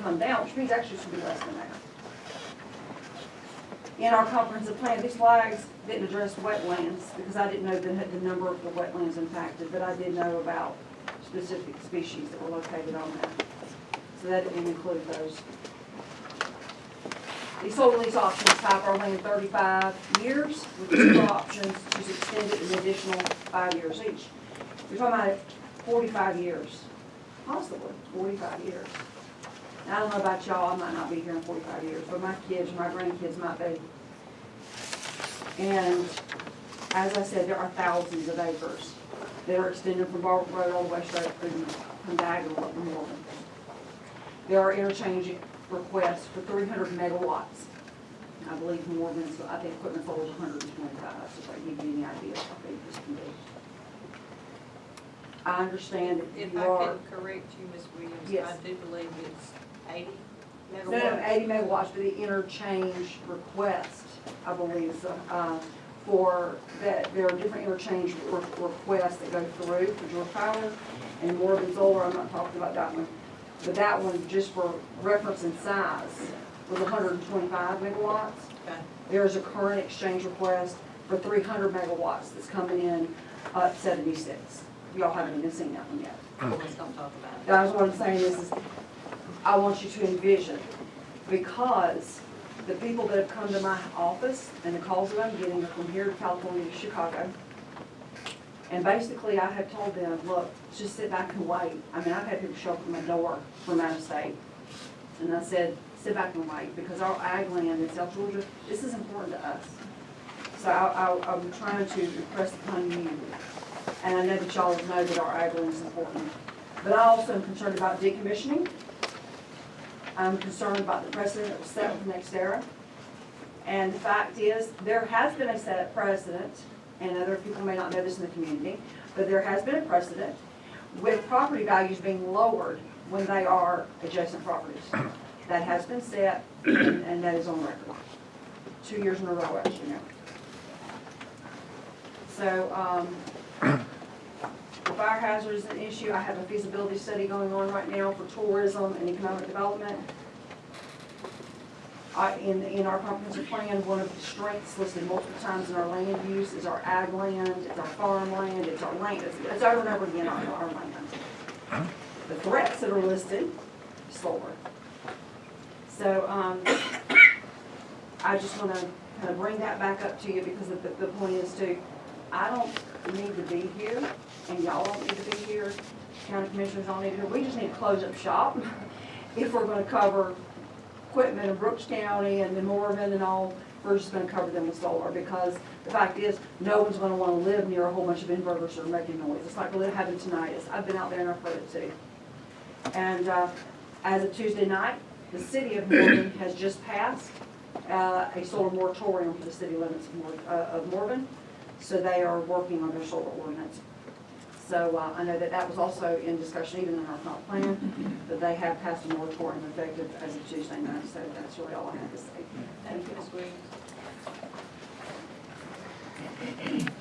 come down, which means actually it should be less than that. In our comprehensive plan, these flags didn't address wetlands, because I didn't know the, the number of the wetlands impacted, but I did know about specific species that were located on that. So that didn't include those. These solar lease options type are only in thirty-five years, with two options to extend it an additional five years each. You're talking about forty-five years, possibly forty-five years. I don't know about y'all, I might not be here in forty-five years, but my kids, my grandkids might be. And as I said, there are thousands of acres that are extended from Barber Road all the way straight through from diagonal up to Morgan. There are interchange requests for three hundred megawatts. I believe Morgan's, I think equipment hundred and twenty-five, so if I give you any idea how big this can be. I understand that If you I are, can correct you, Ms. Williams, Yes. I do believe it's eighty no, no, megawatts. eighty megawatts for the interchange request, I believe, so, uh, for, that, there are different interchange re- requests that go through for Georgia Power and Morgan Solar, I'm not talking about that one. But that one, just for reference and size, was hundred and twenty-five megawatts. Okay. There is a current exchange request for three hundred megawatts that's coming in at seventy-six. Y'all haven't even seen that one yet. Oh. Let's don't talk about it. That was what I'm saying is, is I want you to envision, because the people that have come to my office and the calls that I'm getting are from here to California to Chicago. And basically, I have told them, look, just sit back and wait. I mean, I've had people show up at my door from out of state. And I said, sit back and wait, because our ag land in South Georgia, this is important to us. So I, I, I'm trying to impress upon you, and I know that y'all know that our ag is important. But I also am concerned about decommissioning. I'm concerned about the precedent that was set with NextEra. And the fact is, there has been a set precedent, and other people may not know this in the community, but there has been a precedent with property values being lowered when they are adjacent properties. That has been set, and and that is on record. Two years in a row, as you know. So, um, the fire hazard is an issue. I have a feasibility study going on right now for tourism and economic development. I, in, in our comprehensive plan, one of the strengths listed multiple times in our land use is our ag land, it's our farmland, it's our land, it's, it's over and over again our, our land. The threats that are listed, solar. So, um, I just wanna kind of bring that back up to you because the, the point is to, I don't need to be here and y'all don't need to be here. County commissioners don't need to, be here. we just need to close up shop if we're gonna cover Quitman in Brooks County and then Morven and all, we're just gonna cover them with solar, because the fact is, no one's gonna wanna live near a whole bunch of inverters that are making noise. It's like what happened tonight, It's- I've been out there and I've heard it too. And, uh, as of Tuesday night, the city of Morven has just passed, uh, a solar moratorium for the city limits of Mor, uh, of Morven. So they are working on their solar ordinance. So, uh, I know that that was also in discussion even in our comp plan, that they have passed a moratorium effective as of Tuesday night, so that's really all I have to say. Thank you, Ms. Williams.